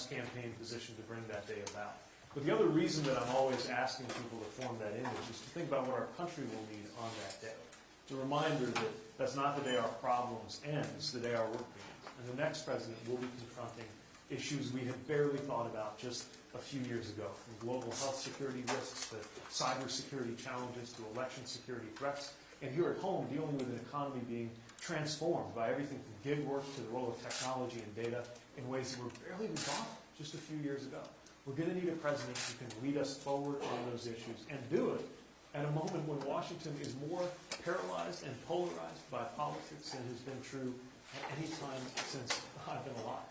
campaign position to bring that day about. But the other reason that I'm always asking people to form that image is to think about what our country will need on that day. The reminder that that's not the day our problems end, it's the day our work begins. And the next president will be confronting issues we had barely thought about just a few years ago, from global health security risks to cybersecurity challenges to election security threats, and here at home, dealing with an economy being transformed by everything from gig work to the role of technology and data in ways that were barely even thought just a few years ago. We're going to need a president who can lead us forward on those issues and do it at a moment when Washington is more paralyzed and polarized by politics than has been true at any time since I've been alive.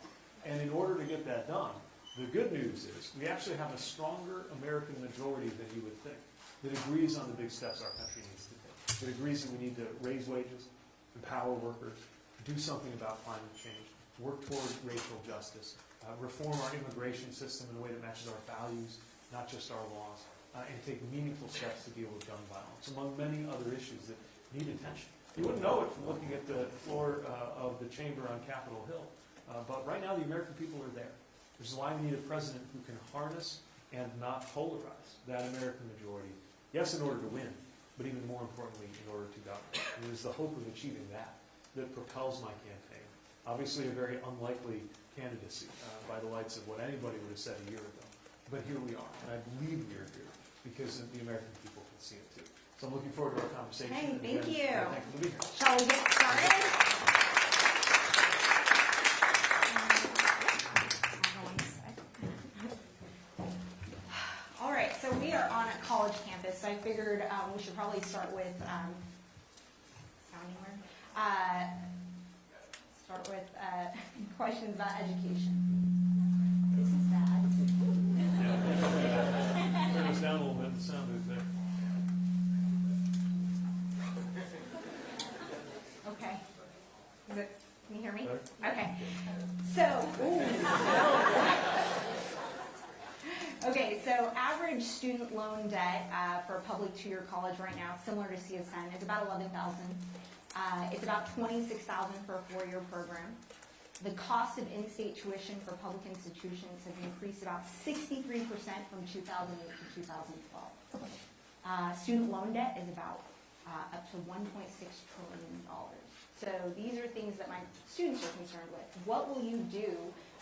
And in order to get that done, the good news is we actually have a stronger American majority than you would think that agrees on the big steps our country needs to take. That agrees that we need to raise wages, empower workers, do something about climate change, work toward racial justice, uh, reform our immigration system in a way that matches our values, not just our laws, uh, and take meaningful steps to deal with gun violence, among many other issues that need attention. You wouldn't know it from looking at the floor uh, of the chamber on Capitol Hill, uh, but right now the American people are there. Which is why we need a president who can harness and not polarize that American majority. Yes, in order to win, but even more importantly, in order to govern. It is the hope of achieving that that propels my campaign. Obviously, a very unlikely candidacy uh, by the lights of what anybody would have said a year ago. But here we are, and I believe we are here because the American people can see it too. So I'm looking forward to our conversation. Hey, and thank again, you. uh, Thankful to be here. Shall we get started? All right, so we are on a college campus, so I figured um, we should probably start with, um, sounding weird, uh, start with uh, questions about education. This is bad. Turn us down a little bit, the sound is there. Okay. Is it, can you hear me? Okay. So, okay, so average student loan debt uh, for a public two-year college right now, similar to CSN, is about 11,000. Uh, It's about 26,000 for a four-year program. The cost of in-state tuition for public institutions has increased about 63% from 2008 to 2012. Uh, Student loan debt is about uh, up to 1.6 trillion dollars. So these are things that my students are concerned with. What will you do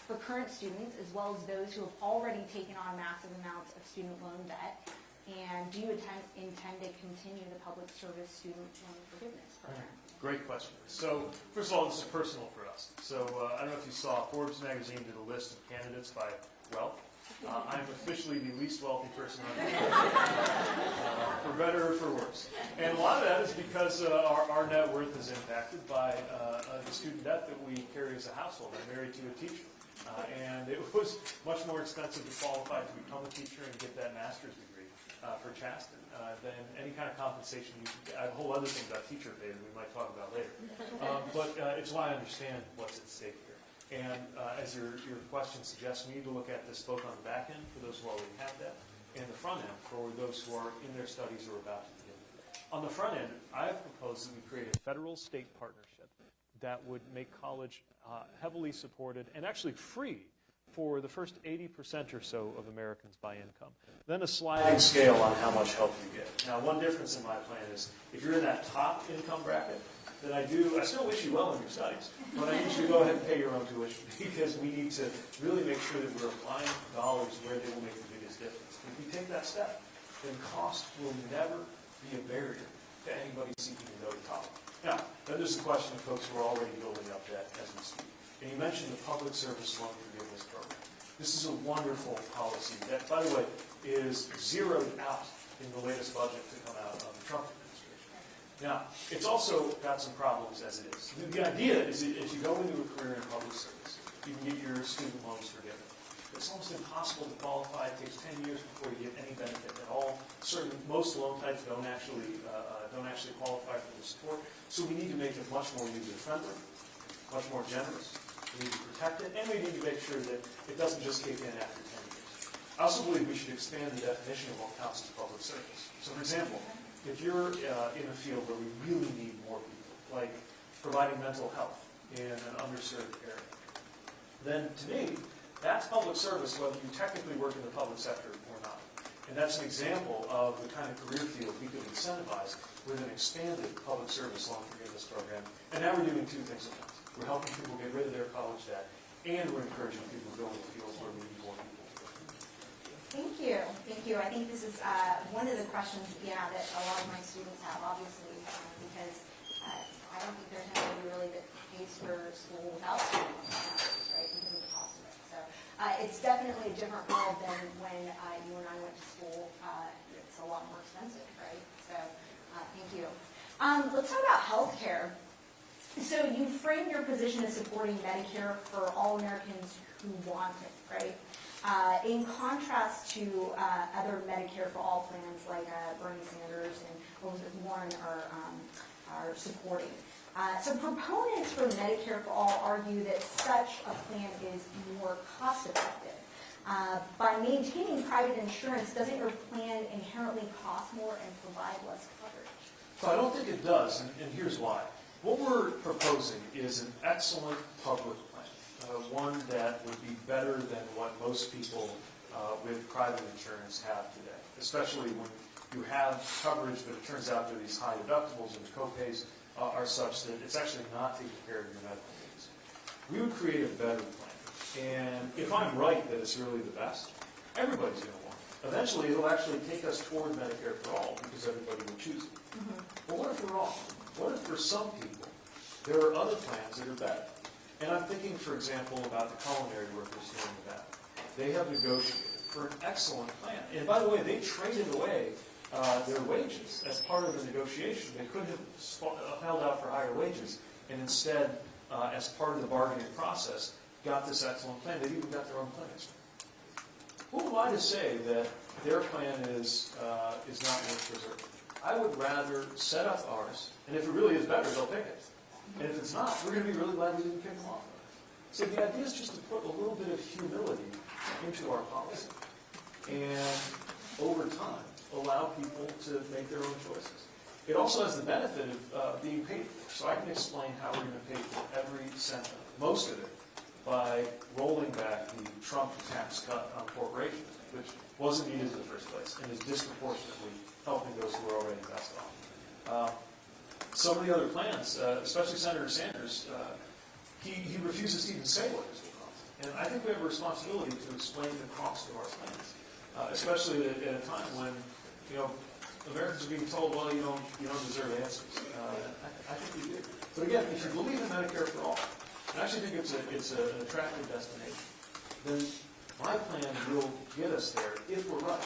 for current students as well as those who have already taken on massive amounts of student loan debt? And do you intend to continue the public service student loan forgiveness program? Great question. So, first of all, this is personal for us. So, uh, I don't know if you saw, Forbes magazine did a list of candidates by wealth. Uh, I'm officially the least wealthy person on the uh, for better or for worse. And a lot of that is because uh, our, our net worth is impacted by uh, uh, the student debt that we carry as a household. I'm married to a teacher. Uh, and it was much more expensive to qualify to become a teacher and get that master's degree for Chasten uh, than any kind of compensation you could get. A whole other thing about teacher pay that we might talk about later. Um, but uh, it's why I understand what's at stake here. And uh, as your, your question suggests, we need to look at this both on the back end for those who already have that and the front end for those who are in their studies or about to begin. On the front end, I have proposed that we create a federal-state partnership that would make college uh, heavily supported and actually free for the first 80% or so of Americans by income. Then a sliding scale on how much help you get. Now, one difference in my plan is if you're in that top income bracket, then I do, I still wish you well in your studies, but I you to go ahead and pay your own tuition because we need to really make sure that we're applying dollars where they will make the biggest difference. If we take that step, then cost will never be a barrier to anybody seeking to go to college. Now, then there's the question of folks who are already building up debt as we speak. And you mentioned the public service loan forgiveness program. This is a wonderful policy that, by the way, is zeroed out in the latest budget to come out of the Trump administration. Now, it's also got some problems as it is. The- idea is that if you go into a career in public service, you can get your student loans forgiven. It's almost impossible to qualify. It takes 10 years before you get any benefit at all. Certain, most loan types don't actually, uh, uh, don't actually qualify for the support. So we need to make it much more user-friendly, much more generous. We need to protect it, and we need to make sure that it doesn't just kick in after 10 years. I also believe we should expand the definition of what counts as public service. So for example, if you're uh, in a field where we really need more people, like providing mental health in an underserved area, then to me, That's public service whether you technically work in the public sector or not. And that's an example of the kind of career field we could incentivize with an expanded public service loan forgiveness program. And now we're doing two things at once. We're helping people get rid of their college debt, and we're encouraging people to go into fields where we need more people. Thank you, thank you. I think this is uh, one of the questions, yeah, that a lot of my students have, obviously, um, because uh, I don't think there's anybody really that pays for school without student loans nowadays, right, because of the cost of it. So uh, it's definitely a different world than when uh, you and I went to school. Uh, It's a lot more expensive, right? So, uh, thank you. Um, Let's talk about healthcare. So you frame your position as supporting Medicare for all Americans who want it, right? Uh, in contrast to uh, other Medicare for all plans like uh, Bernie Sanders and Elizabeth Warren are, um, are supporting. Uh, so proponents for Medicare for all argue that such a plan is more cost effective. Uh, by maintaining private insurance, doesn't your plan inherently cost more and provide less coverage? So I don't think it does, and, and here's why. What we're proposing is an excellent public plan, uh, one that would be better than what most people uh, with private insurance have today, especially when you have coverage, but it turns out that these high deductibles and copays uh, are such that it's actually not taking care of your medical needs. We would create a better plan, and if I'm right that it's really the best, everybody's going to want it. Eventually, it'll actually take us toward Medicare for all because everybody will choose it. But what if we're wrong? What if for some people, there are other plans that are better? And I'm thinking, for example, about the culinary workers here in back. They have negotiated for an excellent plan. And by the way, they traded away uh, their wages as part of the negotiation. They could have uh, held out for higher wages, and instead, uh, as part of the bargaining process, got this excellent plan. They even got their own clinics. Who am I to say that their plan is, uh, is not worth preserving? I would rather set up ours, and if it really is better, they'll pick it. And if it's not, we're going to be really glad we didn't pick them off. So the idea is just to put a little bit of humility into our policy, and over time, allow people to make their own choices. It also has the benefit of uh, being paid for, so I can explain how we're going to pay for every cent of it, most of it, by rolling back the Trump tax cut on corporations, which wasn't needed in the first place, and is disproportionately helping those who are already best off. Uh, Some of the other plans, uh, especially Senator Sanders, uh, he, he refuses to even say what this will cost. And I think we have a responsibility to explain the cost of our plans, uh, especially at, at a time when, you know, Americans are being told, well, you don't, you don't deserve answers. Uh, I, I think we do. But again, if you believe in Medicare for all, and I actually think it's a, it's a- an attractive destination, then my plan will get us there if we're right,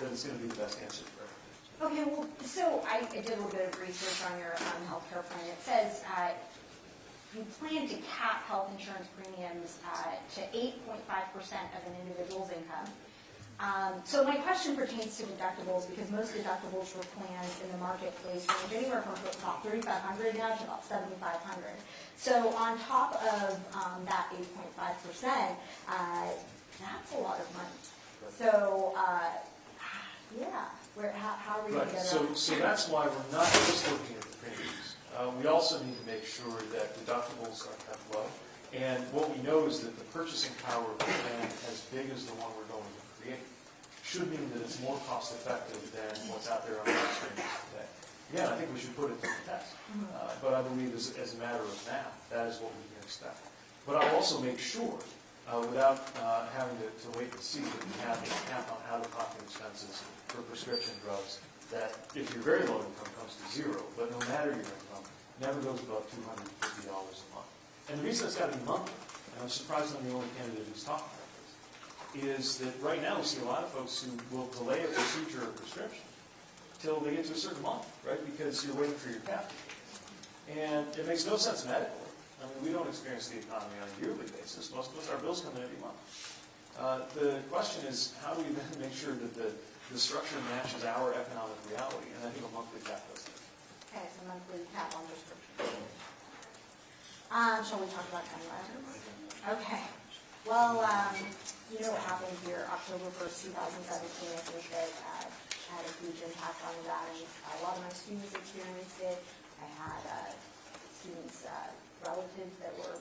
then it's gonna be the best answer for everyone. Okay, well, so I I did a little bit of research on your um, healthcare plan. It says uh, you plan to cap health insurance premiums uh, to 8.5% of an individual's income. Um, So my question pertains to deductibles, because most deductibles for plans in the marketplace range anywhere from about 3,500 now to about 7,500. So on top of um, that 8.5%, uh, that's a lot of money. So, uh, yeah, where, how how are we going Right, to get so, around? so that's why we're not just looking at the premiums. Uh, we also need to make sure that deductibles are kept low. And what we know is that the purchasing power of a plan as big as the one we're going to create should mean that it's more cost effective than what's out there on the exchange today. Again, I think we should put it to the test. Uh, but I believe as, as a matter of math, that is what we can expect. But I'll also make sure, uh, without uh, having to, to wait and see, that we have a cap on out-of-pocket expenses for prescription drugs, that if your very low income comes to zero, but no matter your income, never goes above two hundred and fifty dollars a month. And the reason it's got to be monthly, and I'm surprised I'm the only candidate who's talking about this, is that right now we see a lot of folks who will delay a procedure or prescription till they get to a certain month, right? Because you're waiting for your cap. And it makes no sense medically. I mean, we don't experience the economy on a yearly basis. Most of us, our bills come in every month. Uh, The question is, how do we then make sure that the, the structure matches our economic reality? And I think a monthly cap does that. Okay, so monthly cap on prescription. Um, shall we talk about violence? Okay, well, um, you know what happened here, October first, two thousand seventeen, I think that, uh, had a huge impact on that, and a lot of my students experienced it. I had, uh, students, uh, relatives that were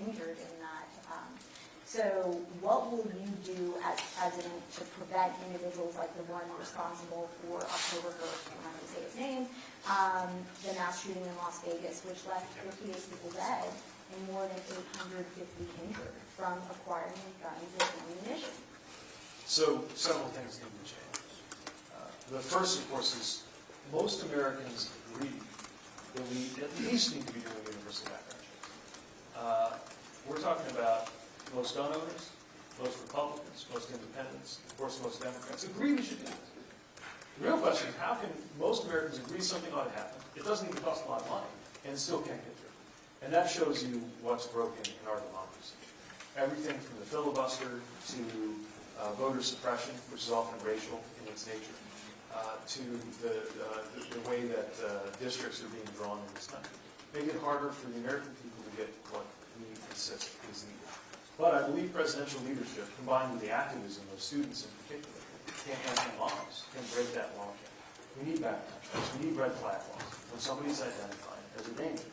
injured in that, um, So what will you do as president to prevent individuals like the one responsible for October 1st, I'm not going to say his name, um, the mass shooting in Las Vegas, which left 58 people dead and more than 850 injured from acquiring guns and ammunition? So several things need to change. Uh, The first, of course, is most Americans agree that we at least need to be doing universal. Uh, We're talking about most gun owners, most Republicans, most independents, of course, most Democrats agree we should do this. The real question is, how can most Americans agree something ought to happen? It doesn't even cost a lot of money, and still can't get through. And that shows you what's broken in our democracy. Everything from the filibuster to uh, voter suppression, which is often racial in its nature, uh, to the, uh, the- the way that uh, districts are being drawn in this country. Make it harder for the American people get what insist is needed. But I believe presidential leadership, combined with the activism of students in particular, can, and moms, can break that logjam. We need checks, we need red flag laws. When somebody's identified as a danger,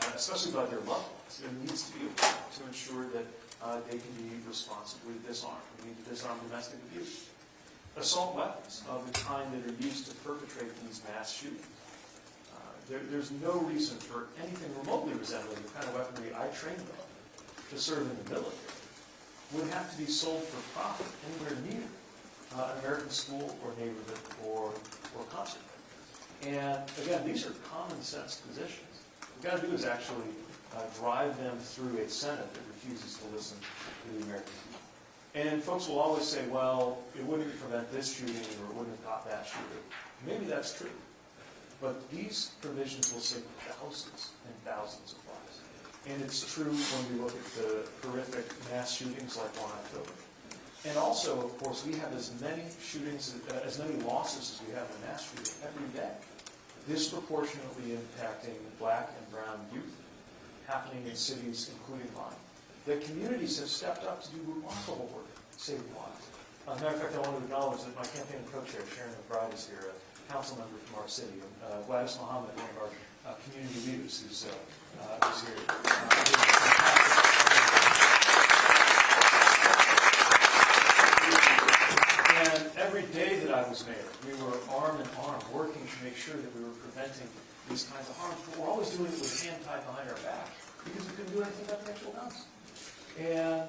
uh, especially by their loved ones, there needs to be a way to ensure that uh, they can be responsibly disarmed. We need to disarm domestic abuse. Assault weapons of the kind that are used to perpetrate these mass shootings. There, there's no reason for anything remotely resembling the kind of weaponry I trained on to serve in the military would have to be sold for profit anywhere near uh, an American school or neighborhood or, or concert. And again, these are common sense positions. What we've got to do is actually uh, drive them through a Senate that refuses to listen to the American people. And folks will always say, well, it wouldn't prevent this shooting or it wouldn't have caught that shooter. Maybe that's true. But these provisions will save thousands and thousands of lives. And it's true when we look at the horrific mass shootings like 1 October. And also, of course, we have as many shootings, uh, as many losses as we have in mass shooting every day, disproportionately impacting black and brown youth, happening in cities, including mine. The communities have stepped up to do remarkable work, saving lives. As a matter of fact, I want to acknowledge that my campaign co-chair, Sharon McBride, is here, a council member from our city, uh, Gladys Mohammed, one of our uh, community leaders, who's, uh, uh, who's here. And every day that I was mayor, we were arm in arm, working to make sure that we were preventing these kinds of harms. But we're always doing it with hand tied behind our back, because we couldn't do anything about the actual guns. And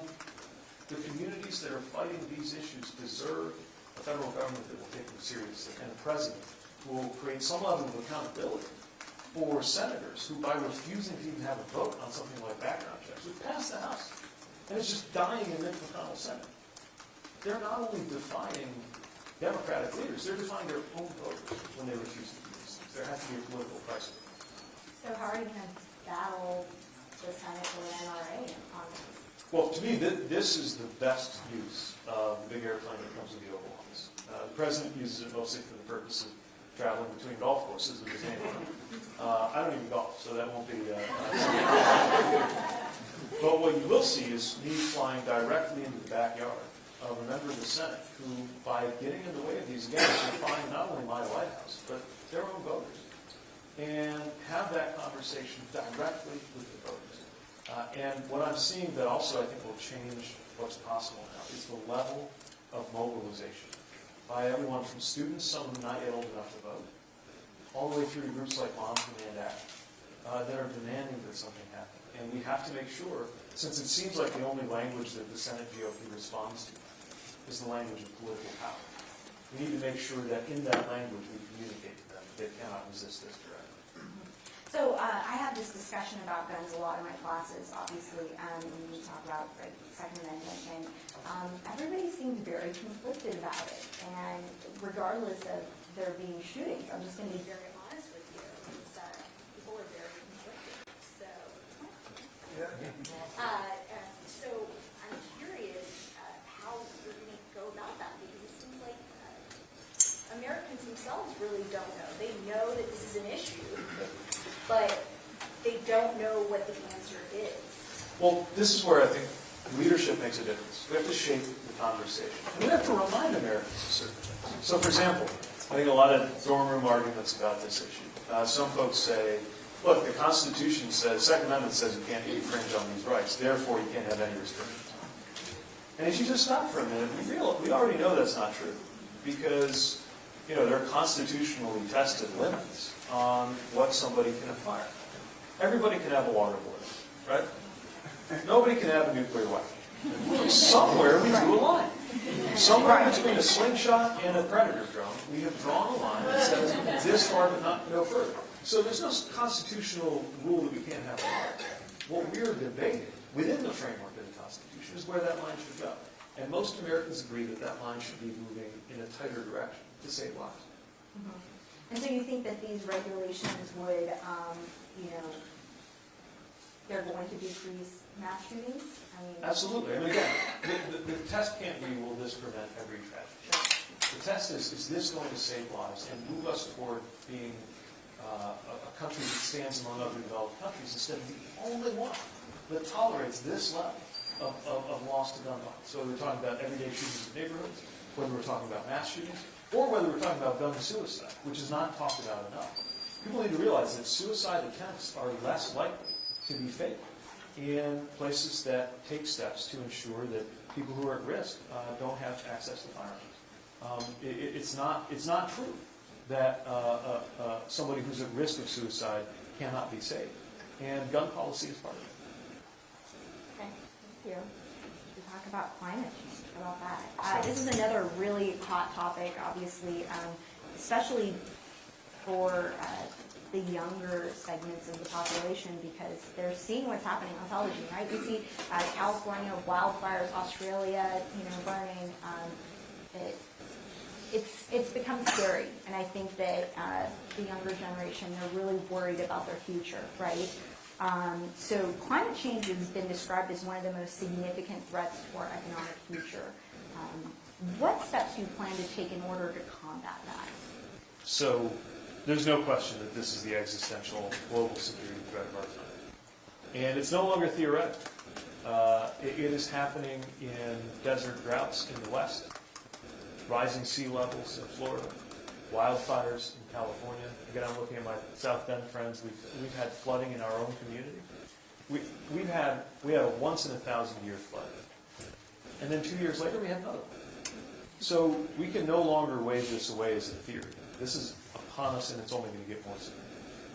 the communities that are fighting these issues deserve a federal government that will take them seriously, and a president who will create some level of accountability for senators who, by refusing to even have a vote on something like background checks, would pass the House. And it's just dying in Mitch McConnell's Senate. They're not only defying Democratic leaders, they're defying their own voters when they refuse to do these things. There has to be a political price. So how are you going to battle the Senate or the NRA on this? Well, to me, thi- this is the best use of the big airplane that comes with the Oval Office. Uh, The president uses it mostly for the purpose of traveling between golf courses with his name on it. Uh, I don't even golf, so that won't be. uh, But what you will see is me flying directly into the backyard of a member of the Senate who, by getting in the way of these, again, is defying not only my White House, but their own voters. And have that conversation directly with the voters. Uh, And what I'm seeing that also I think will change what's possible now is the level of mobilization by everyone from students, some of them not yet old enough to vote, all the way through groups like Moms Demand Act uh, that are demanding that something happen. And we have to make sure, since it seems like the only language that the Senate GOP responds to is the language of political power, we need to make sure that in that language we communicate to them that they cannot resist this directly. So uh, I have this discussion about guns a lot in my classes, obviously, um, when we talk about the Second Amendment, and um, everybody seems very conflicted about it. And regardless of there being shootings, I'm just going to be very honest with you, is uh, people are very conflicted. So, uh, uh, so I'm curious uh, how you're going to go about that because it seems like uh, Americans themselves really don't know. They know that this is an issue, but they don't know what the answer is. Well, this is where I think leadership makes a difference. We have to shape the conversation. And we have to remind Americans of certain things. So, for example, I think a lot of dorm room arguments about this issue. Uh, some folks say, look, the Constitution says, Second Amendment says you can't infringe on these rights, therefore you can't have any restrictions. And if you just stop for a minute, we real, we already know that's not true. Because, you know, there are constitutionally tested limits on what somebody can acquire. Everybody can have a water boy, right? Nobody can have a nuclear weapon. Somewhere we drew a line. Somewhere between a slingshot and a predator drone, we have drawn a line that says this far but not no further. So there's no constitutional rule that we can't have a line. What we're debating within the framework of the Constitution is where that line should go. And most Americans agree that that line should be moving in a tighter direction to save lives. And so you think that these regulations would, um, you know, they're going to decrease mean, Absolutely. I mean, again, the, the, the test can't be, will this prevent every tragedy? The test is, is this going to save lives and move us toward being uh, a, a country that stands among other developed countries instead of the only one that tolerates this level of, of, of loss to gun violence? So we're talking about everyday shootings in neighborhoods, whether we're talking about mass shootings, or whether we're talking about gun suicide, which is not talked about enough. People need to realize that suicide attempts are less likely to be fatal in places that take steps to ensure that people who are at risk uh, don't have access to firearms. Um, it, it- it's not it's not true that uh, uh, uh, somebody who's at risk of suicide cannot be saved, and gun policy is part of it. Okay, thank you. We talk about climate change, about that? Uh, this is another really hot topic, obviously, um, especially for, uh, the younger segments of the population because they're seeing what's happening on television, right? We see, uh, California wildfires, Australia, you know, burning, um, it, it's, it's become scary, and I think that uh, the younger generation, they're really worried about their future, right? Um, So climate change has been described as one of the most significant threats to our economic future. Um, What steps do you plan to take in order to combat that? So there's no question that this is the existential global security threat of our time. And it's no longer theoretical. Uh, it, it is happening in desert droughts in the West, rising sea levels in Florida, wildfires in California. Again, I'm looking at my South Bend friends. We've, we've had flooding in our own community. We, we've had, we had a once in a thousand year flood. And then two years later, we had another one. So we can no longer wave this away as a theory. This is upon us, and it's only going to get worse.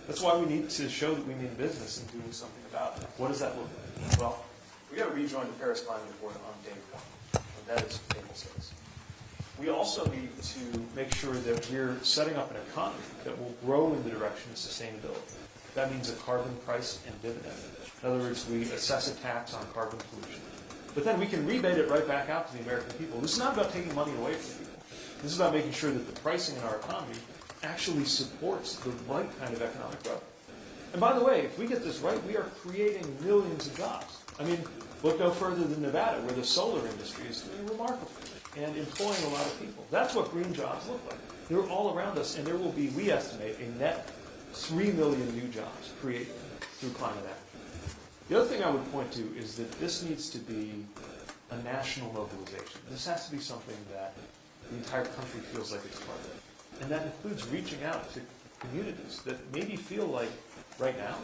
That's why we need to show that we mean business and doing something about it. What does that look like? Well, we got to rejoin the Paris Climate Accord on day one, and that is table stakes. We also need to make sure that we're setting up an economy that will grow in the direction of sustainability. That means a carbon price and dividend. In other words, we assess a tax on carbon pollution. But then we can rebate it right back out to the American people. This is not about taking money away from people. This is about making sure that the pricing in our economy actually supports the right kind of economic growth. And by the way, if we get this right, we are creating millions of jobs. I mean, look no further than Nevada, where the solar industry is doing remarkable and employing a lot of people. That's what green jobs look like. They're all around us, and there will be, we estimate, a net 3 million new jobs created through climate action. The other thing I would point to is that this needs to be a national mobilization. This has to be something that the entire country feels like it's part of. And that includes reaching out to communities that maybe feel like, right now,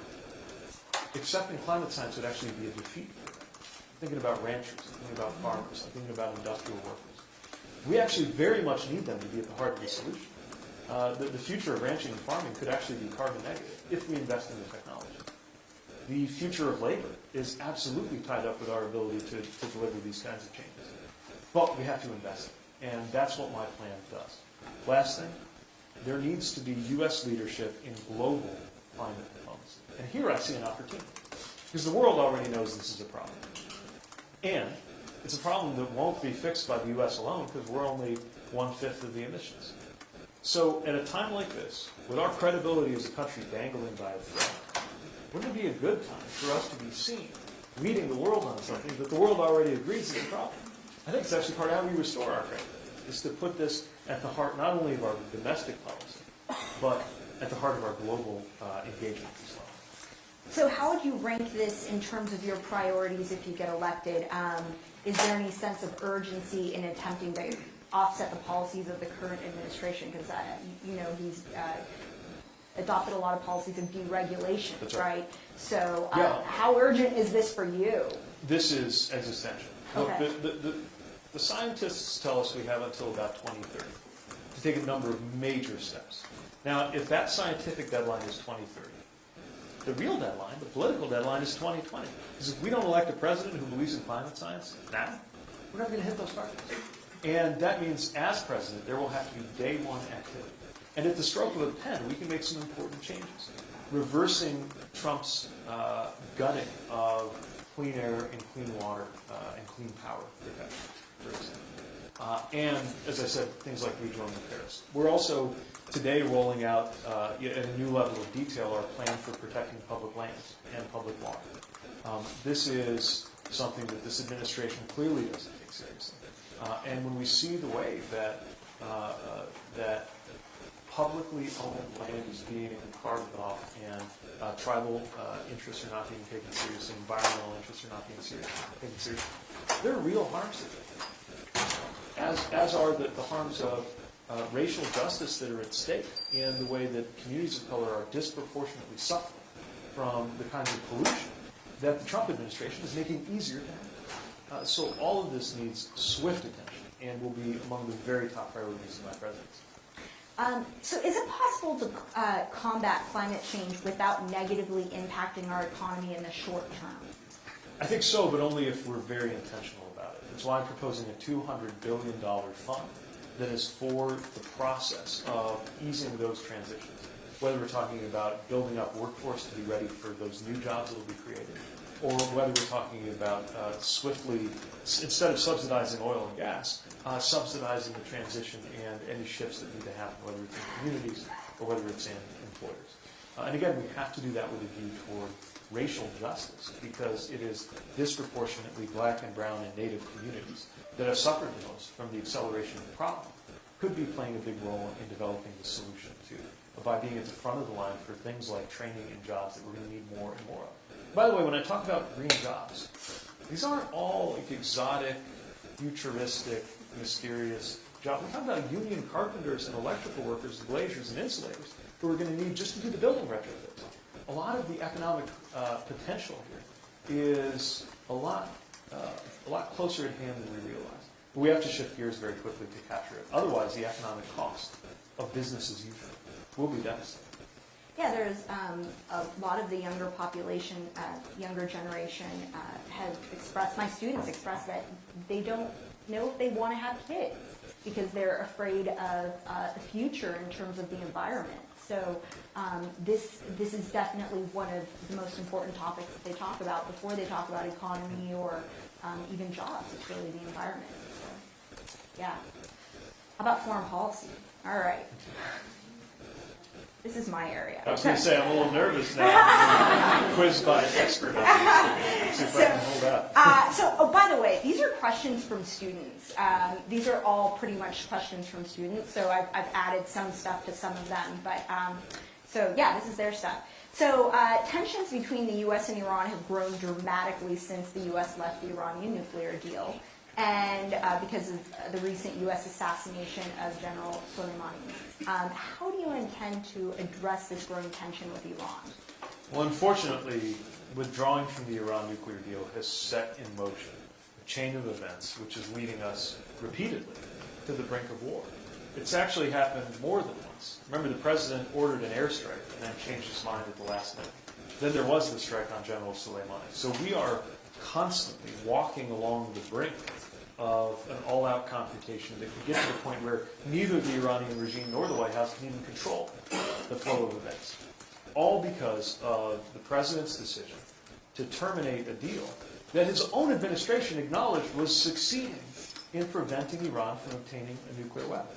accepting climate science would actually be a defeat them. Thinking about ranchers, thinking about farmers, I'm thinking about industrial workers. We actually very much need them to be at the heart of the solution. Uh, the, the future of ranching and farming could actually be carbon negative if we invest in the technology. The future of labor is absolutely tied up with our ability to, to deliver these kinds of changes. But we have to invest, and that's what my plan does. Last thing, there needs to be U.S. leadership in global climate diplomacy. And here I see an opportunity, because the world already knows this is a problem. And it's a problem that won't be fixed by the U.S. alone, because we're only one-fifth of the emissions. So at a time like this, with our credibility as a country dangling by a thread, wouldn't it be a good time for us to be seen leading the world on something that the world already agrees is a problem? I think it's actually part of how we restore our credibility, is to put this at the heart not only of our domestic policy, but at the heart of our global uh, engagement as well. So how would you rank this in terms of your priorities if you get elected? Um, Is there any sense of urgency in attempting to offset the policies of the current administration? Because, you know, he's uh, adopted a lot of policies of deregulation, right. right? So uh, Yeah. how urgent is this for you? This is existential. Look, Okay. the, the, the, the scientists tell us we have until about 2030 to take a number of major steps. Now, if that scientific deadline is 2030, the real deadline, the political deadline, is 2020. Because if we don't elect a president who believes in climate science now, we're not going to hit those targets. And that means, as president, there will have to be day one activity. And at the stroke of a pen, we can make some important changes. Reversing Trump's uh, gutting of clean air and clean water uh, and clean power protection. Uh, and, as I said, things like rejoining Paris. We're also today rolling out, uh, at a new level of detail, our plan for protecting public lands and public water. Um, this is something that this administration clearly doesn't take seriously. Uh, and when we see the way that uh, uh, that publicly owned land is being carved off and uh, tribal uh, interests are not being taken seriously, environmental interests are not being taken seriously, there are real harms. As, as are the, the harms of uh, racial justice that are at stake and the way that communities of color are disproportionately suffering from the kinds of pollution that the Trump administration is making easier to handle. Uh, so all of this needs swift attention and will be among the very top priorities of my presidency. Um, so is it possible to uh, combat climate change without negatively impacting our economy in the short term? I think so, but only if we're very intentional about it. That's why I'm proposing a $200 billion fund that is for the process of easing those transitions. Whether we're talking about building up workforce to be ready for those new jobs that will be created, or whether we're talking about uh, swiftly, instead of subsidizing oil and gas, uh, subsidizing the transition and any shifts that need to happen, whether it's in communities or whether it's in employers. Uh, and again, we have to do that with a view toward racial justice because it is disproportionately black and brown and native communities that have suffered the most from the acceleration of the problem could be playing a big role in developing the solution too by being at the front of the line for things like training and jobs that we're going to need more and more of. By the way, when I talk about green jobs, these aren't all like exotic, futuristic, mysterious jobs. We're talking about union carpenters and electrical workers, glaziers and insulators who we're going to need just to do the building retrofits. A lot of the economic uh, potential here is a lot, uh, a lot closer at hand than we realize. But we have to shift gears very quickly to capture it. Otherwise, the economic cost of business as usual will be devastating. Yeah, there's um, a lot of the younger population, uh, younger generation uh, have expressed, my students expressed that they don't know if they want to have kids because they're afraid of uh, the future in terms of the environment. So um, this, this is definitely one of the most important topics that they talk about before they talk about economy or um, even jobs. It's really the environment. So, yeah. How about foreign policy? All right. This is my area. I was going to say, I'm a little nervous now. Quizzed by an expert. Let's see if I can hold out. Uh, so, oh, by the way, these are questions from students. Um, these are all pretty much questions from students. So I've, I've added some stuff to some of them. But um, so yeah, this is their stuff. So uh, tensions between the U.S. and Iran have grown dramatically since the U.S. left the Iranian nuclear deal, and uh, because of the recent U.S. assassination of General Soleimani. Um, how do you intend to address this growing tension with Iran? Well, unfortunately, withdrawing from the Iran nuclear deal has set in motion a chain of events which is leading us repeatedly to the brink of war. It's actually happened more than once. Remember, the president ordered an airstrike and then changed his mind at the last minute. Then there was the strike on General Soleimani. So we are constantly walking along the brink of an all-out confrontation that could get to the point where neither the Iranian regime nor the White House can even control the flow of events. All because of the president's decision to terminate a deal that his own administration acknowledged was succeeding in preventing Iran from obtaining a nuclear weapon.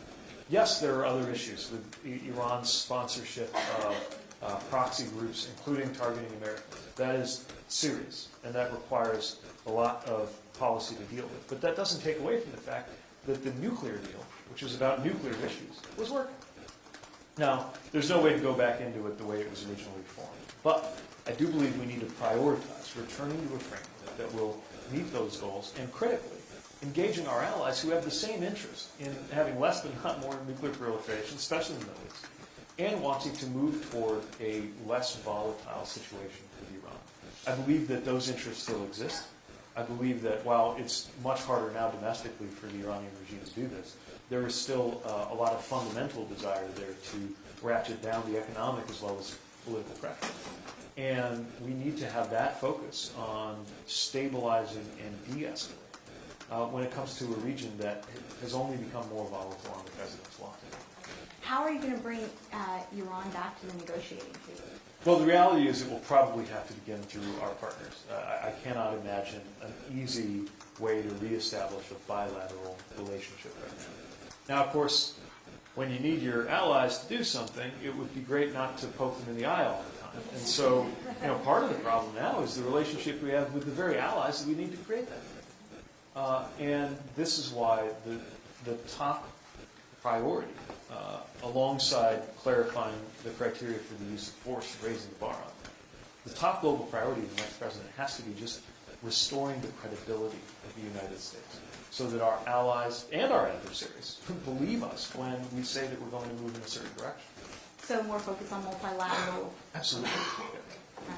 Yes, there are other issues with Iran's sponsorship of uh, proxy groups, including targeting Americans. That is serious, and that requires a lot of policy to deal with. But that doesn't take away from the fact that the nuclear deal, which was about nuclear issues, was working. Now, there's no way to go back into it the way it was originally formed. But I do believe we need to prioritize returning to a framework that will meet those goals and critically engaging our allies who have the same interest in having less but not more nuclear proliferation, especially in the Middle East, and wanting to move toward a less volatile situation with Iran. I believe that those interests still exist. I believe that while it's much harder now domestically for the Iranian regime to do this, there is still uh, a lot of fundamental desire there to ratchet down the economic as well as political pressure. And we need to have that focus on stabilizing and de-escalating uh, when it comes to a region that has only become more volatile on the president's watch. How are you going to bring uh, Iran back to the negotiating table? Well, the reality is it will probably have to begin through our partners. Uh, I, cannot imagine an easy way to reestablish a bilateral relationship right now. Now, of course, when you need your allies to do something, it would be great not to poke them in the eye all the time. And so, you know, part of the problem now is the relationship we have with the very allies that we need to create that. Uh, and this is why the, the top priority, uh, alongside clarifying the criteria for the use of force and raising the bar on it, the top global priority of the next president has to be just restoring the credibility of the United States so that our allies and our adversaries believe us when we say that we're going to move in a certain direction. So more focus on multilateral. Absolutely.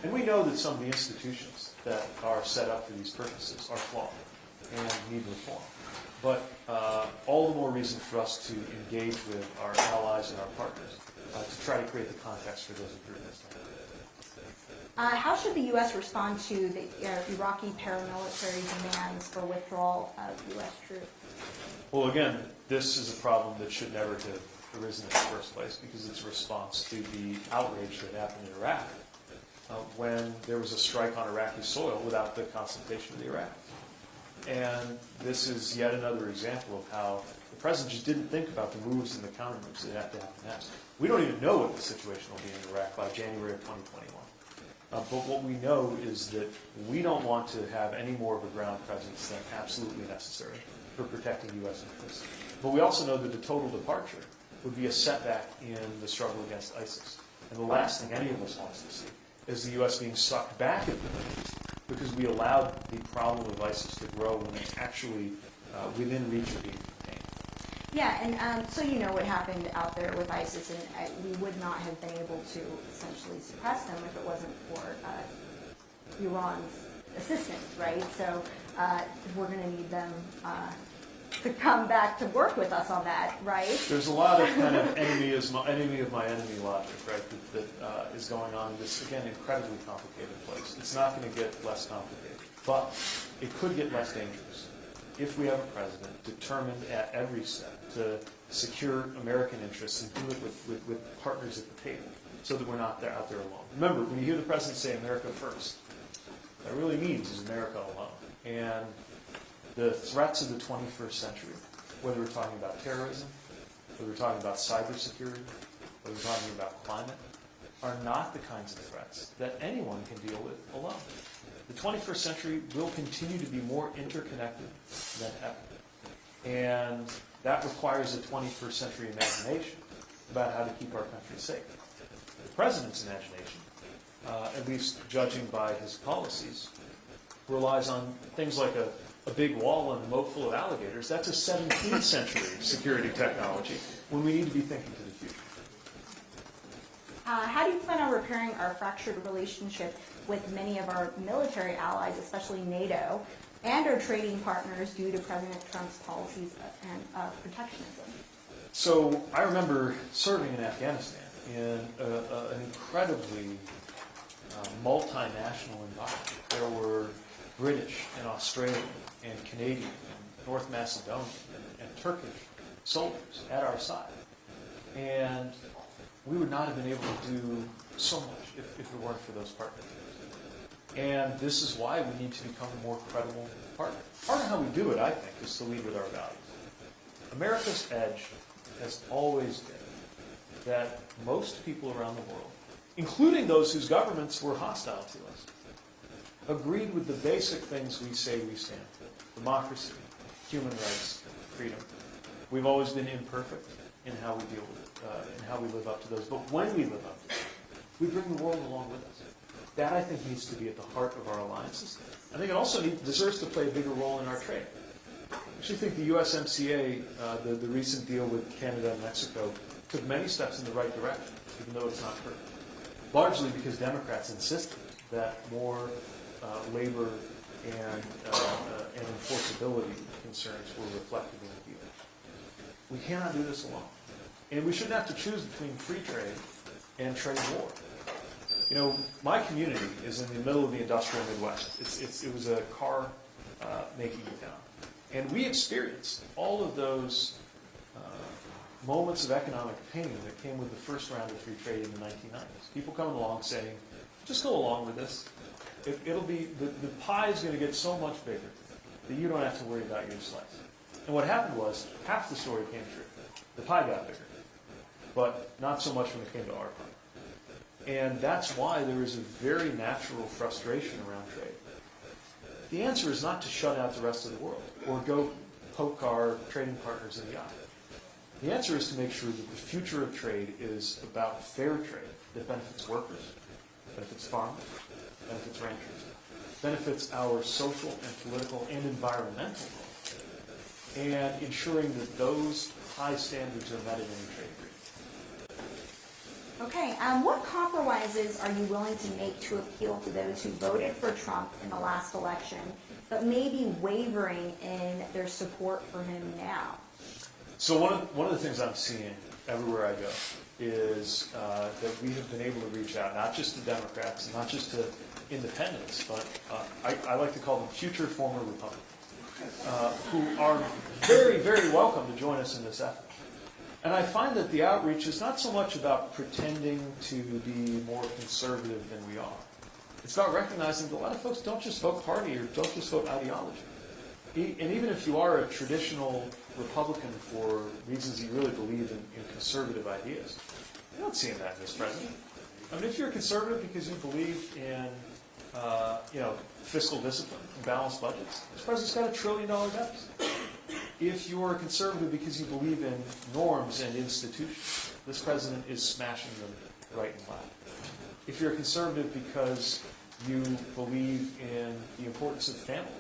And we know that some of the institutions that are set up for these purposes are flawed and need reform. But uh, all the more reason for us to engage with our allies and our partners uh, to try to create the context for those improvements. Uh, how should the U.S. respond to the uh, Iraqi paramilitary demands for withdrawal of U.S. troops? Well, again, this is a problem that should never have arisen in the first place because it's a response to the outrage that happened in Iraq uh, when there was a strike on Iraqi soil without the consultation of the Iraqis. And this is yet another example of how the president just didn't think about the moves and the counter moves that have to happen next. We don't even know what the situation will be in Iraq by January of 2021. Uh, but what we know is that we don't want to have any more of a ground presence than absolutely necessary for protecting U.S. interests. But we also know that a total departure would be a setback in the struggle against ISIS. And the last thing any of us wants to see is the U.S. being sucked back into the Middle East because we allowed the problem of ISIS to grow when it's actually uh, within reach of being contained. Yeah, and um, so you know what happened out there with ISIS, and uh, we would not have been able to essentially suppress them if it wasn't for uh, Iran's assistance, right? So uh, we're going to need them uh, to come back to work with us on that, right? There's a lot of kind of enemy is my enemy of my enemy logic, right? That, that uh, is going on in this again incredibly complicated place. It's not going to get less complicated, but it could get less dangerous if we have a president determined at every step to secure American interests and do it with, with, with partners at the table, so that we're not there out there alone. Remember, when you hear the president say "America first, that really means is America alone, and the threats of the 21st century, whether we're talking about terrorism, whether we're talking about cybersecurity, whether we're talking about climate, are not the kinds of threats that anyone can deal with alone. The 21st century will continue to be more interconnected than ever. And that requires a 21st century imagination about how to keep our country safe. The president's imagination, uh, at least judging by his policies, relies on things like a a big wall and a moat full of alligators, that's a 17th century security technology when we need to be thinking to the future. Uh, how do you plan on repairing our fractured relationship with many of our military allies, especially NATO, and our trading partners due to President Trump's policies and uh, protectionism? So I remember serving in Afghanistan in a, a, an incredibly uh, multinational environment. There were British and Australian and Canadian and North Macedonian and, and Turkish soldiers at our side. And we would not have been able to do so much if, if it weren't for those partners. And this is why we need to become a more credible partner. Part of how we do it, I think, is to lead with our values. America's edge has always been that most people around the world, including those whose governments were hostile to us, agreed with the basic things we say we stand for. Democracy, human rights, freedom. We've always been imperfect in how we deal with it, uh, and how we live up to those. But when we live up to them, we bring the world along with us. That, I think, needs to be at the heart of our alliances. I think it also need, deserves to play a bigger role in our trade. I actually think the USMCA, uh, the, the recent deal with Canada and Mexico, took many steps in the right direction, even though it's not perfect. Largely because Democrats insisted that more labor and, uh, uh, and enforceability concerns were reflected in the deal. We cannot do this alone. And we shouldn't have to choose between free trade and trade war. You know, my community is in the middle of the industrial Midwest. It's, it's, it was a car uh, making town. And we experienced all of those uh, moments of economic pain that came with the first round of free trade in the 1990s. People coming along saying, just go along with this. It, it'll be, the, the pie is going to get so much bigger that you don't have to worry about your slice. And what happened was, half the story came true. The pie got bigger, but not so much when it came to our pie. And that's why there is a very natural frustration around trade. The answer is not to shut out the rest of the world or go poke our trading partners in the eye. The answer is to make sure that the future of trade is about fair trade that benefits workers, benefits farmers, benefits ranchers, benefits our social and political and environmental goals, and ensuring that those high standards are met in any trade agreement. Okay, um, what compromises are you willing to make to appeal to those who voted for Trump in the last election, but may be wavering in their support for him now? So one of, one of the things I'm seeing everywhere I go is uh, that we have been able to reach out, not just to Democrats, not just to independents, but uh, I, I like to call them future former Republicans, uh, who are very, very welcome to join us in this effort. And I find that the outreach is not so much about pretending to be more conservative than we are. It's about recognizing that a lot of folks don't just vote party or don't just vote ideology. And even if you are a traditional Republican for reasons you really believe in, in conservative ideas, you don't see that in this president. I mean, if you're a conservative because you believe in, uh, you know, fiscal discipline and balanced budgets, this president's got a trillion dollar deficit. If you're a conservative because you believe in norms and institutions, this president is smashing them right and left. If you're a conservative because you believe in the importance of family,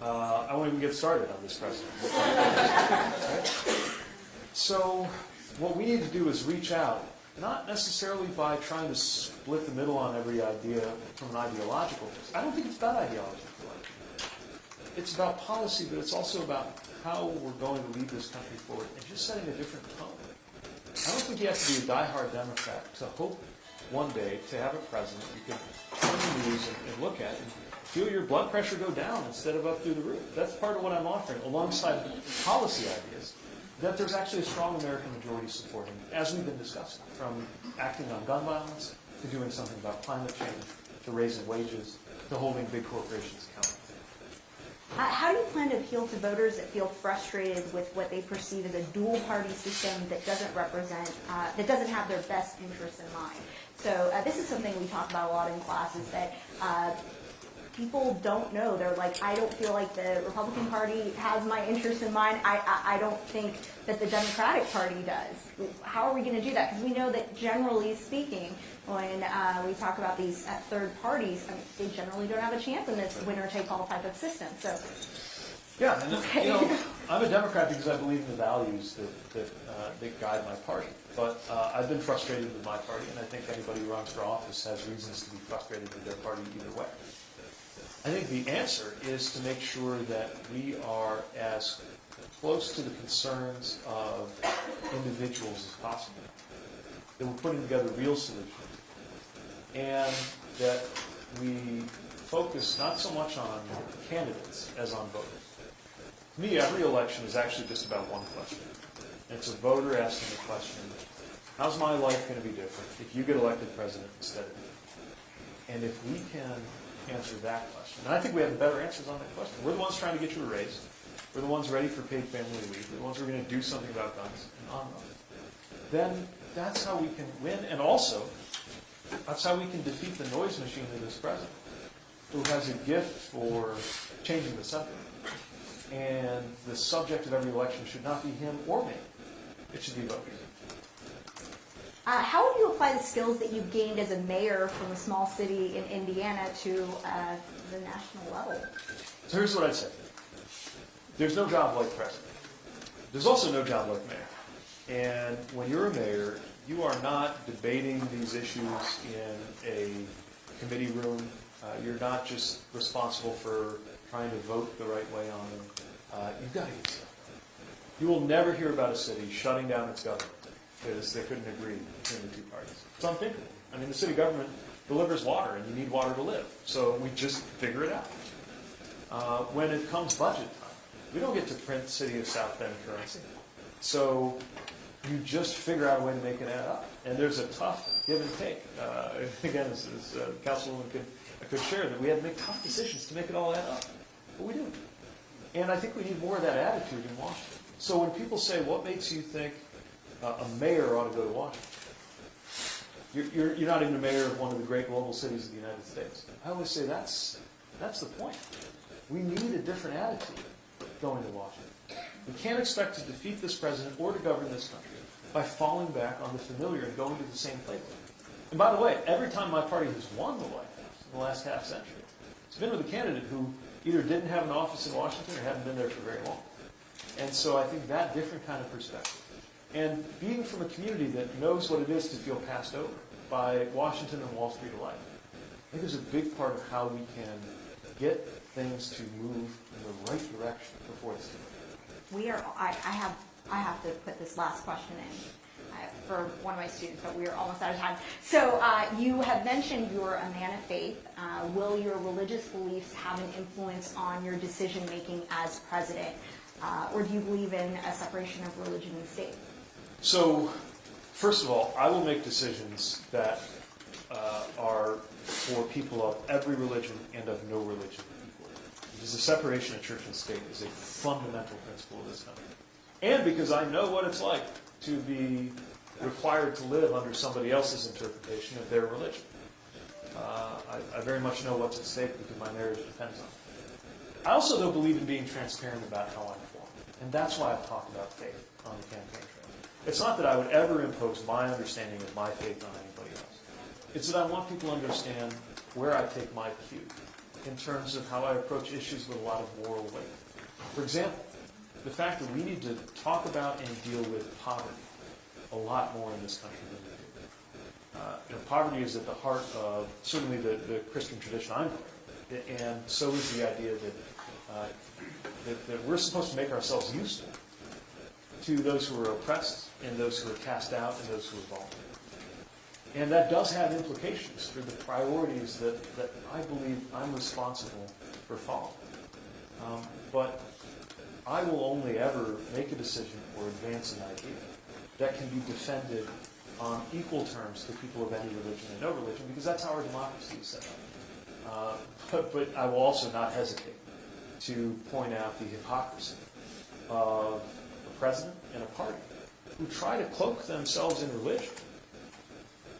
uh, I won't even get started on this president. Right? So, what we need to do is reach out, not necessarily by trying to split the middle on every idea from an ideological. I don't think it's about ideology. It's about policy, but it's also about how we're going to lead this country forward and just setting a different tone. I don't think you have to be a diehard Democrat to hope one day to have a president you can turn the news and, and look at and feel your blood pressure go down instead of up through the roof. That's part of what I'm offering, alongside policy ideas, that there's actually a strong American majority supporting, as we've been discussing, from acting on gun violence to doing something about climate change to raising wages to holding big corporations accountable. How, do you plan to appeal to voters that feel frustrated with what they perceive as a dual-party system that doesn't represent, uh, that doesn't have their best interests in mind? So uh, this is something we talk about a lot in classes that uh, people don't know. They're like, I don't feel like the Republican Party has my interests in mind. I, I, I don't think that the Democratic Party does. How are we going to do that? Because we know that generally speaking, when uh, we talk about these uh, third parties, I mean, they generally don't have a chance in this winner-take-all type of system. So, Yeah, and Okay. you know, I'm a Democrat because I believe in the values that that, uh, that guide my party. But uh, I've been frustrated with my party, and I think anybody who runs for office has reasons to be frustrated with their party either way. I think the answer is to make sure that we are as close to the concerns of individuals as possible, that we're putting together real solutions, and that we focus not so much on candidates as on voters. To me, every election is actually just about one question. It's a voter asking the question, how's my life going to be different if you get elected president instead of me? And if we can answer that question, and I think we have the better answers on that question. We're the ones trying to get you a raise. We're the ones ready for paid family leave. We're the ones who are going to do something about guns and on and on. Then that's how we can win. And also, that's how we can defeat the noise machine that is this president, who has a gift for changing the subject. And the subject of every election should not be him or me. It should be voters. Uh, how would you apply the skills that you've gained as a mayor from a small city in Indiana to uh, the national level? So here's what I'd say. There's no job like president. There's also no job like mayor. And when you're a mayor, you are not debating these issues in a committee room. Uh, you're not just responsible for trying to vote the right way on them, uh, you've got to get stuff. You will never hear about a city shutting down its government because they couldn't agree between the two parties. It's unthinkable. I mean, the city government delivers water, and you need water to live. So we just figure it out. Uh, when it comes budget time, we don't get to print City of South Bend currency. So you just figure out a way to make it add up. And there's a tough give and take. Uh, again, as, as uh, Councilwoman could, could share, that we had to make tough decisions to make it all add up. But we do. And I think we need more of that attitude in Washington. So when people say, what makes you think a mayor ought to go to Washington? You're, you're, you're not even a mayor of one of the great global cities of the United States. I always say that's, that's the point. We need a different attitude going to Washington. We can't expect to defeat this president or to govern this country by falling back on the familiar and going to the same playbook. And by the way, every time my party has won the White House in the last half century, it's been with a candidate who either didn't have an office in Washington or hadn't been there for very long. And so I think that different kind of perspective. And being from a community that knows what it is to feel passed over by Washington and Wall Street alike, I think is a big part of how we can get things to move in the right direction before it's too late. We are, I, I have, I have to put this last question in uh, for one of my students, but we are almost out of time. So uh, you have mentioned you're a man of faith. Uh, will your religious beliefs have an influence on your decision making as president? Uh, or do you believe in a separation of religion and state? So, first of all, I will make decisions that uh, are for people of every religion and of no religion. Because the separation of church and state is a fundamental principle of this country. And because I know what it's like to be required to live under somebody else's interpretation of their religion. Uh, I, I very much know what's at stake because my marriage depends on it. I also, though, believe in being transparent about how I'm formed. And that's why I've talked about faith on the campaign. It's not that I would ever impose my understanding of my faith on anybody else. It's that I want people to understand where I take my cue in terms of how I approach issues with a lot of moral weight. For example, the fact that we need to talk about and deal with poverty a lot more in this country than we do. Uh, poverty is at the heart of certainly the, the Christian tradition I'm of, and so is the idea that, uh, that, that we're supposed to make ourselves useful to those who are oppressed and those who are cast out and those who are vulnerable. And that does have implications for the priorities that, that I believe I'm responsible for following. Um, but I will only ever make a decision or advance an idea that can be defended on equal terms to people of any religion and no religion, because that's how our democracy is set up. Uh, but, but I will also not hesitate to point out the hypocrisy of a president and a party who try to cloak themselves in religion.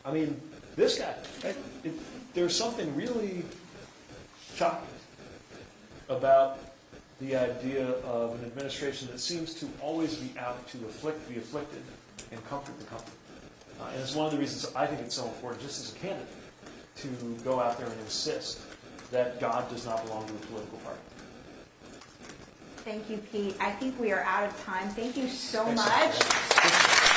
I mean, this guy, it, there's something really shocking about the idea of an administration that seems to always be out to afflict the afflicted and comfort the comforted. Uh, and it's one of the reasons I think it's so important, just as a candidate, to go out there and insist that God does not belong to a political party. Thank you, Pete. I think we are out of time. Thank you so much.